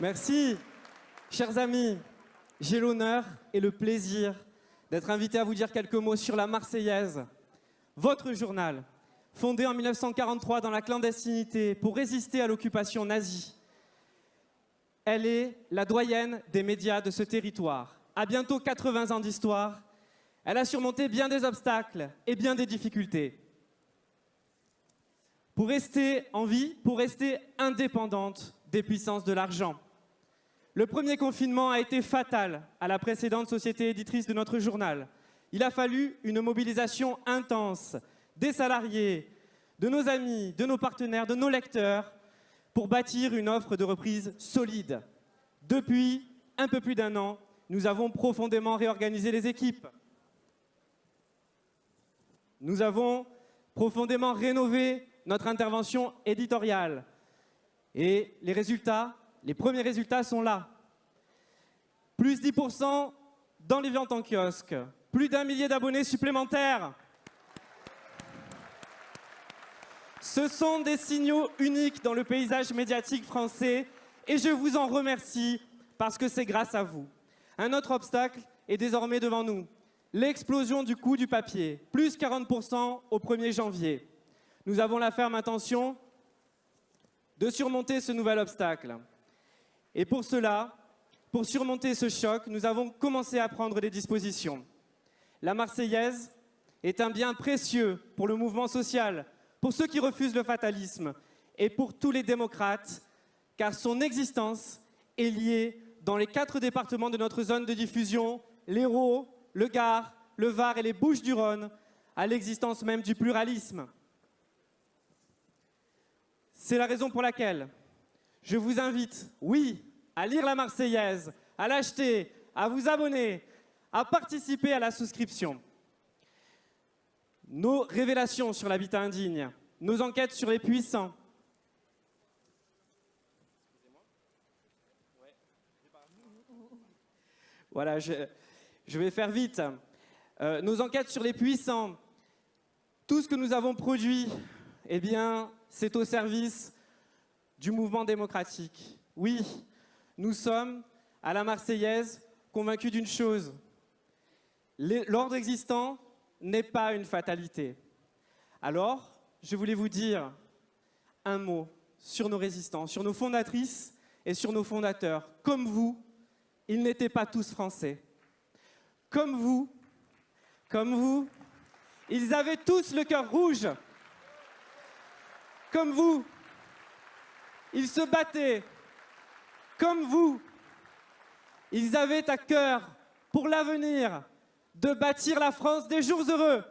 Merci. Chers amis, j'ai l'honneur et le plaisir d'être invité à vous dire quelques mots sur la Marseillaise, votre journal, fondé en 1943 dans la clandestinité pour résister à l'occupation nazie. Elle est la doyenne des médias de ce territoire. À bientôt 80 ans d'histoire, elle a surmonté bien des obstacles et bien des difficultés. Pour rester en vie, pour rester indépendante des puissances de l'argent. Le premier confinement a été fatal à la précédente société éditrice de notre journal. Il a fallu une mobilisation intense des salariés, de nos amis, de nos partenaires, de nos lecteurs, pour bâtir une offre de reprise solide. Depuis un peu plus d'un an, nous avons profondément réorganisé les équipes. Nous avons profondément rénové notre intervention éditoriale. Et les résultats les premiers résultats sont là. Plus 10% dans les ventes en kiosque. Plus d'un millier d'abonnés supplémentaires. Ce sont des signaux uniques dans le paysage médiatique français et je vous en remercie parce que c'est grâce à vous. Un autre obstacle est désormais devant nous. L'explosion du coût du papier, plus 40% au 1er janvier. Nous avons la ferme intention de surmonter ce nouvel obstacle. Et pour cela, pour surmonter ce choc, nous avons commencé à prendre des dispositions. La Marseillaise est un bien précieux pour le mouvement social, pour ceux qui refusent le fatalisme et pour tous les démocrates, car son existence est liée dans les quatre départements de notre zone de diffusion, l'Hérault, le Gard, le Var et les Bouches-du-Rhône, à l'existence même du pluralisme. C'est la raison pour laquelle je vous invite, oui, à lire la Marseillaise, à l'acheter, à vous abonner, à participer à la souscription. Nos révélations sur l'habitat indigne, nos enquêtes sur les puissants. Voilà, je, vais faire vite. Euh, nos enquêtes sur les puissants, tout ce que nous avons produit, eh bien, c'est au service du mouvement démocratique. Oui, nous sommes, à la Marseillaise, convaincus d'une chose. L'ordre existant n'est pas une fatalité. Alors, je voulais vous dire un mot sur nos résistants, sur nos fondatrices et sur nos fondateurs. Comme vous, ils n'étaient pas tous français. Comme vous, comme vous, ils avaient tous le cœur rouge. Comme vous, ils se battaient comme vous. Ils avaient à cœur, pour l'avenir, de bâtir la France des jours heureux.